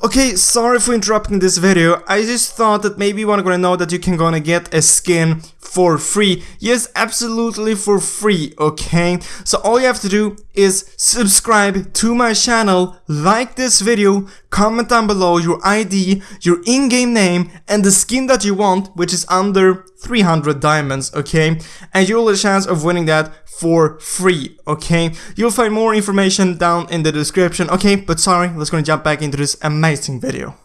Okay, sorry for interrupting this video, I just thought that maybe you wanna know that you can gonna get a skin for free. Yes, absolutely for free, okay? So all you have to do is subscribe to my channel, like this video, comment down below your ID, your in-game name, and the skin that you want, which is under 300 diamonds, okay? And you'll have a chance of winning that for free, okay? You'll find more information down in the description, okay? But sorry, let's gonna jump back into this amazing video.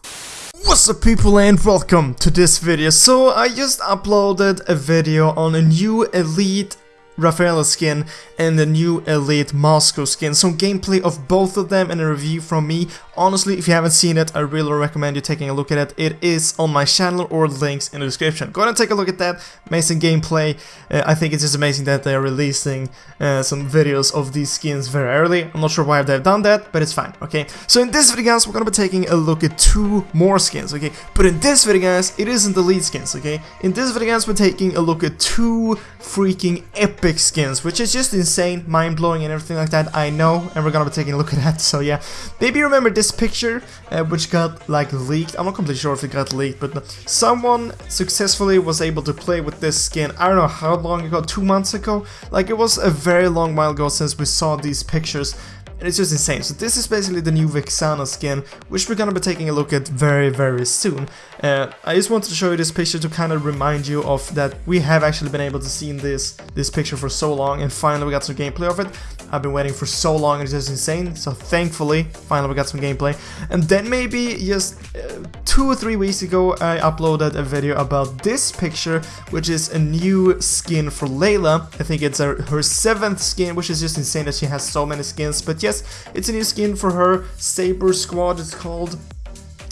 What's up people and welcome to this video. So I just uploaded a video on a new elite Rafaela skin and the new Elite Moskov skin. Some gameplay of both of them and a review from me. Honestly, if you haven't seen it, I really recommend you taking a look at it. It is on my channel or links in the description. Go and take a look at that. Amazing gameplay. Uh, I think it's just amazing that they're releasing uh, some videos of these skins very early. I'm not sure why they've done that, but it's fine, okay? So in this video, guys, we're gonna be taking a look at two more skins, okay? But in this video, guys, it isn't Elite skins, okay? In this video, guys, we're taking a look at two freaking epic skins, which is just insane, mind-blowing and everything like that, I know, and we're gonna be taking a look at that, so yeah. Maybe remember this picture, uh, which got, like, leaked, I'm not completely sure if it got leaked, but someone successfully was able to play with this skin, I don't know how long ago, two months ago? Like, it was a very long while ago since we saw these pictures, and it's just insane. So this is basically the new Vexana skin, which we're gonna be taking a look at very, very soon. Uh, I just wanted to show you this picture to kind of remind you of that we have actually been able to see this this picture for so long, and finally we got some gameplay of it. I've been waiting for so long, and it's just insane. So thankfully, finally we got some gameplay. And then maybe just uh, two or three weeks ago, I uploaded a video about this picture, which is a new skin for Layla. I think it's a, her seventh skin, which is just insane that she has so many skins. But yes, it's a new skin for her. Saber Squad it's called.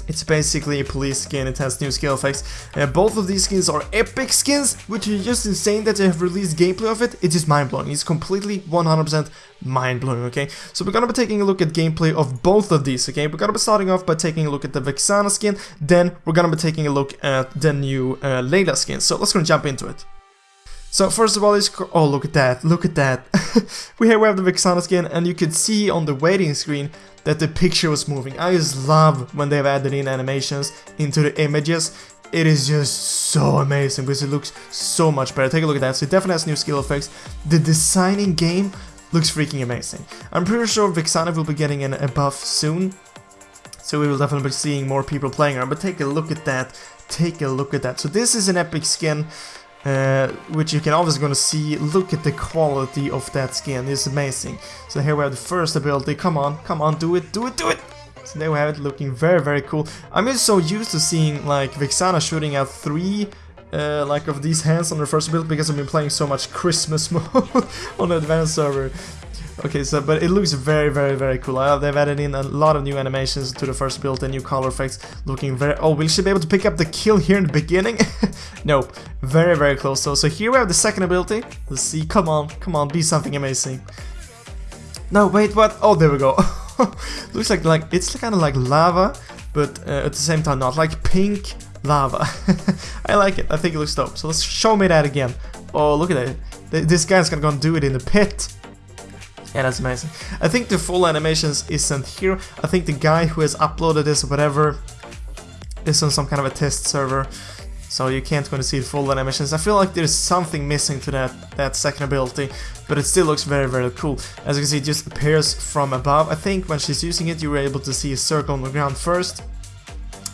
It's basically a police skin, it has new skill effects. Uh, both of these skins are epic skins, which is just insane that they have released gameplay of it. It's just mind-blowing. It's completely 100% mind-blowing, okay? So we're gonna be taking a look at gameplay of both of these, okay? We're gonna be starting off by taking a look at the Vexana skin, then we're gonna be taking a look at the new uh, Layla skin. So let's go jump into it. So first of all, it's oh look at that, look at that. we have we have the Vexana skin, and you could see on the waiting screen that the picture was moving. I just love when they've added in animations into the images. It is just so amazing because it looks so much better. Take a look at that. So it definitely has new skill effects. The designing game looks freaking amazing. I'm pretty sure Vexana will be getting an, a buff soon. So we will definitely be seeing more people playing her. But take a look at that. Take a look at that. So this is an epic skin. Uh, which you can always gonna see, look at the quality of that skin, it's amazing. So here we have the first ability, come on, come on, do it, do it, do it! So there we have it, looking very, very cool. I'm just so used to seeing like Vexana shooting out three uh, like of these hands on the first build because I've been playing so much Christmas mode on the advanced server. Okay, so but it looks very, very, very cool. Uh, they've added in a lot of new animations to the first build and new color effects, looking very. Oh, will she be able to pick up the kill here in the beginning? nope, very, very close. So, so here we have the second ability. Let's see. Come on, come on, be something amazing. No, wait, what? Oh, there we go. looks like like it's kind of like lava, but uh, at the same time not like pink lava. I like it. I think it looks dope. So let's show me that again. Oh, look at that. This guy's gonna go and do it in the pit. Yeah, that's amazing. I think the full animations isn't here. I think the guy who has uploaded this or whatever is on some kind of a test server. So you can't going to see the full animations. I feel like there's something missing to that, that second ability, but it still looks very, very cool. As you can see, it just appears from above. I think when she's using it, you were able to see a circle on the ground first,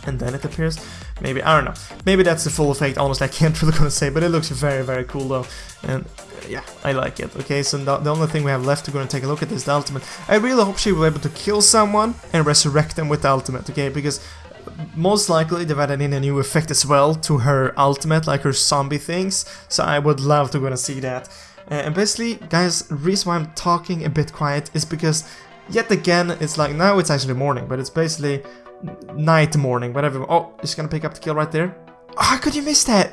and then it appears. Maybe, I don't know. Maybe that's the full effect, honestly, I can't really gonna say, but it looks very, very cool though. And yeah, I like it. Okay, so the, the only thing we have left to go and take a look at is the ultimate. I really hope she will be able to kill someone and resurrect them with the ultimate, okay, because most likely they've added in a new effect as well to her ultimate, like her zombie things, so I would love to go and see that. Uh, and basically, guys, reason why I'm talking a bit quiet is because yet again, it's like, now it's actually morning, but it's basically night morning, whatever. Oh, he's gonna pick up the kill right there. How could you miss that?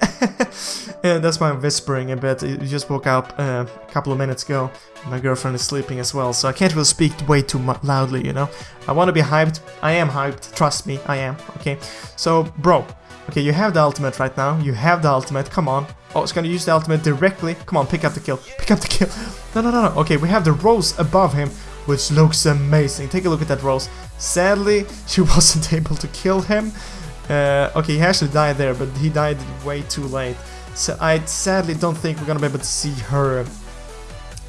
yeah, that's why I'm whispering a bit. You just woke up uh, a couple of minutes ago. My girlfriend is sleeping as well, so I can't really speak way too loudly, you know? I want to be hyped. I am hyped. Trust me, I am. Okay, so, bro. Okay, you have the ultimate right now. You have the ultimate. Come on. Oh, it's gonna use the ultimate directly. Come on, pick up the kill. Pick up the kill. No, no, no, no. Okay, we have the rose above him. Which looks amazing. Take a look at that Rose. Sadly, she wasn't able to kill him. Uh, okay, he actually died there, but he died way too late. So I sadly don't think we're gonna be able to see her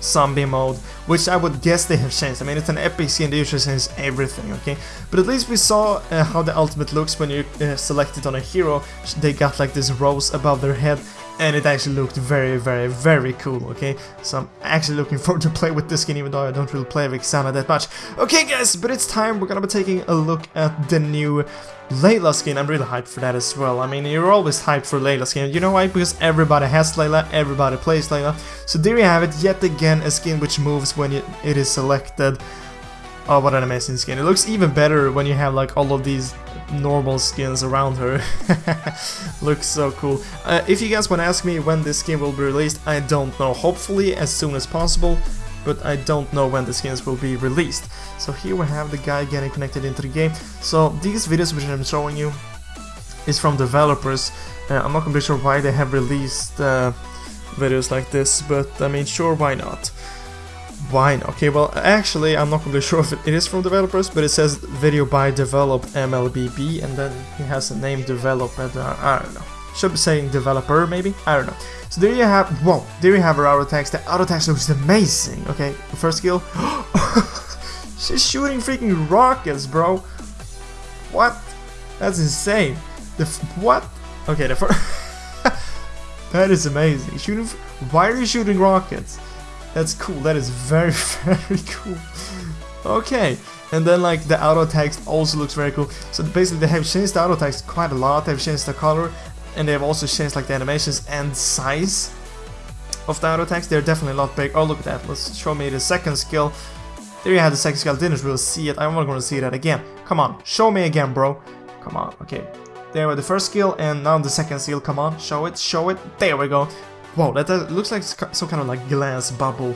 zombie mode, which I would guess they have changed. I mean, it's an epic skin, they usually change everything, okay? But at least we saw uh, how the ultimate looks when you uh, select it on a hero. They got like this rose above their head, and it actually looked very, very, very cool, okay? So I'm actually looking forward to play with this skin, even though I don't really play Vexana that much. Okay, guys, but it's time. We're gonna be taking a look at the new Layla skin. I'm really hyped for that as well. I mean, you're always hyped for Layla skin. You know why? Because everybody has Layla, everybody plays Layla. So there you have it, yet again, a skin which moves when it is selected. Oh, what an amazing skin. It looks even better when you have like all of these normal skins around her. Looks so cool. Uh, if you guys want to ask me when this skin will be released, I don't know. Hopefully as soon as possible, but I don't know when the skins will be released. So here we have the guy getting connected into the game. So these videos which I'm showing you is from developers. Uh, I'm not completely sure why they have released uh, videos like this, but I mean sure why not. Why? Okay, well, actually, I'm not completely sure if it is from developers, but it says video by develop MLBB, and then it has a name development, uh, I don't know. Should be saying developer, maybe? I don't know. So there you have, whoa, there you have her auto attacks. The auto attacks looks amazing. Okay, first skill. She's shooting freaking rockets, bro. What? That's insane. The what? Okay, the first. that is amazing. Shooting. Why are you shooting rockets? That's cool. That is very, very cool. Okay. And then like the auto attacks also looks very cool. So basically they have changed the auto attacks quite a lot. They've changed the color and they have also changed like the animations and size of the auto attacks. They're definitely a lot big. Oh, look at that. Let's show me the second skill. There you have the second skill. I didn't really see it. I'm not going to see that again. Come on. Show me again, bro. Come on. Okay. There were the first skill and now the second skill. Come on. Show it. Show it. There we go. Whoa, that, that looks like some kind of like glass bubble.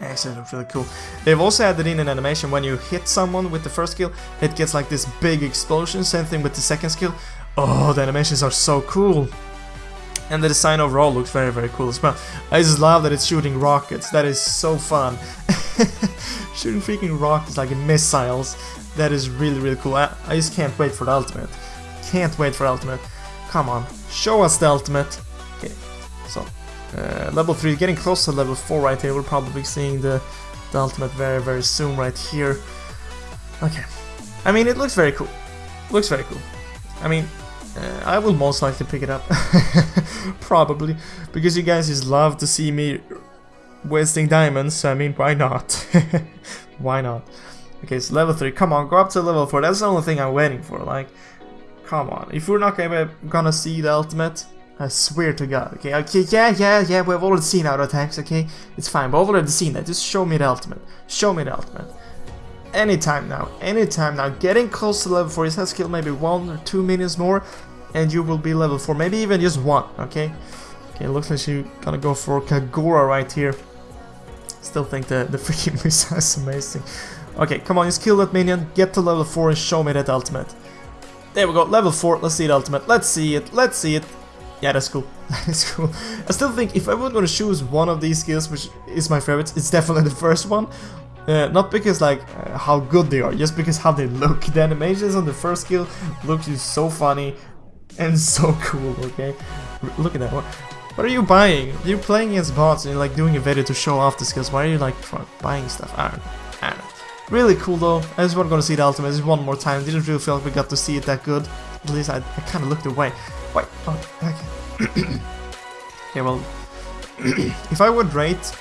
Actually, looks really cool. They've also added in an animation when you hit someone with the first skill, it gets like this big explosion, same thing with the second skill. Oh, the animations are so cool. And the design overall looks very, very cool as well. I just love that it's shooting rockets, that is so fun. shooting freaking rockets like missiles, that is really, really cool. I, I just can't wait for the ultimate. Can't wait for ultimate. Come on, show us the ultimate. So, uh, level 3, getting close to level 4 right here. We're probably seeing the, the ultimate very, very soon right here. Okay. I mean, it looks very cool. Looks very cool. I mean, uh, I will most likely pick it up. probably. Because you guys just love to see me wasting diamonds, so I mean, why not? why not? Okay, so level 3. Come on, go up to level 4. That's the only thing I'm waiting for. Like, come on. If we're not gonna, gonna see the ultimate, I swear to god, okay? Okay, yeah, yeah, yeah, we've already seen auto attacks, okay? It's fine, we've already seen that. Just show me the ultimate. Show me the ultimate. Anytime now, anytime now. Getting close to level 4, you have skill maybe 1 or 2 minutes more, and you will be level 4. Maybe even just 1, okay? Okay, looks like she's gonna go for Kagura right here. Still think the, the freaking missile is amazing. Okay, come on, just kill that minion, get to level 4 and show me that ultimate. There we go, level 4, let's see the ultimate. Let's see it, let's see it. Yeah, that's cool. That's cool. I still think if I were going to choose one of these skills, which is my favorite, it's definitely the first one. Uh, not because like uh, how good they are, just because how they look. The animations on the first skill look so funny and so cool. Okay, look at that one. What are you buying? You're playing against bots and you're like doing a video to show off the skills. Why are you like buying stuff? I don't. I don't know. Really cool though. I just want to go see the ultimate just one more time. Didn't really feel like we got to see it that good. At least I, I kind of looked away. Oh, okay. okay, well, if I would rate...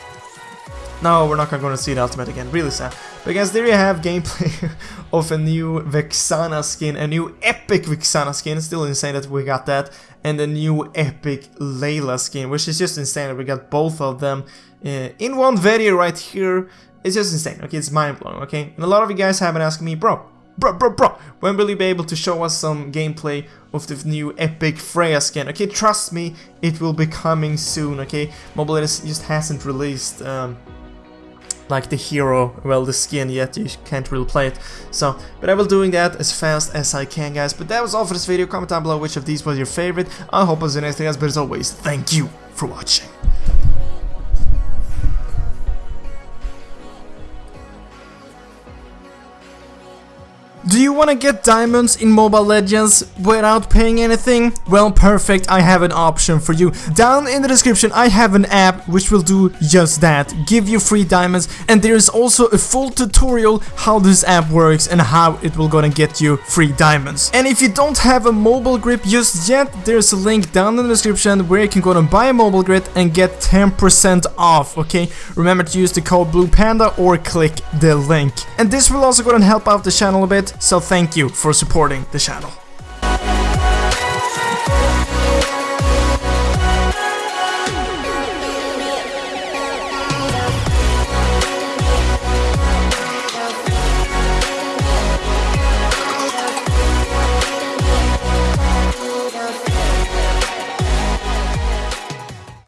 No, we're not going to see the ultimate again, really sad. But guys, there you have gameplay of a new Vexana skin, a new epic Vexana skin, still insane that we got that, and a new epic Layla skin, which is just insane that we got both of them uh, in one video right here. It's just insane, okay, it's mind-blowing, okay? And a lot of you guys have been asking me, bro, bro, bro, bro, when will you be able to show us some gameplay of the new epic Freya skin? Okay, trust me, it will be coming soon, okay? Mobile Legends just hasn't released, um, like the hero, well, the skin yet, you can't really play it. So, but I will doing that as fast as I can, guys. But that was all for this video. Comment down below which of these was your favorite. I hope it was the next guys, but as always, thank you for watching. Do you want to get diamonds in Mobile Legends without paying anything? Well, perfect, I have an option for you. Down in the description, I have an app which will do just that, give you free diamonds, and there is also a full tutorial how this app works and how it will gonna get you free diamonds. And if you don't have a mobile grip just yet, there's a link down in the description where you can go and buy a mobile grip and get 10% off, okay? Remember to use the code Blue Panda or click the link. And this will also gonna help out the channel a bit, so thank you for supporting The channel.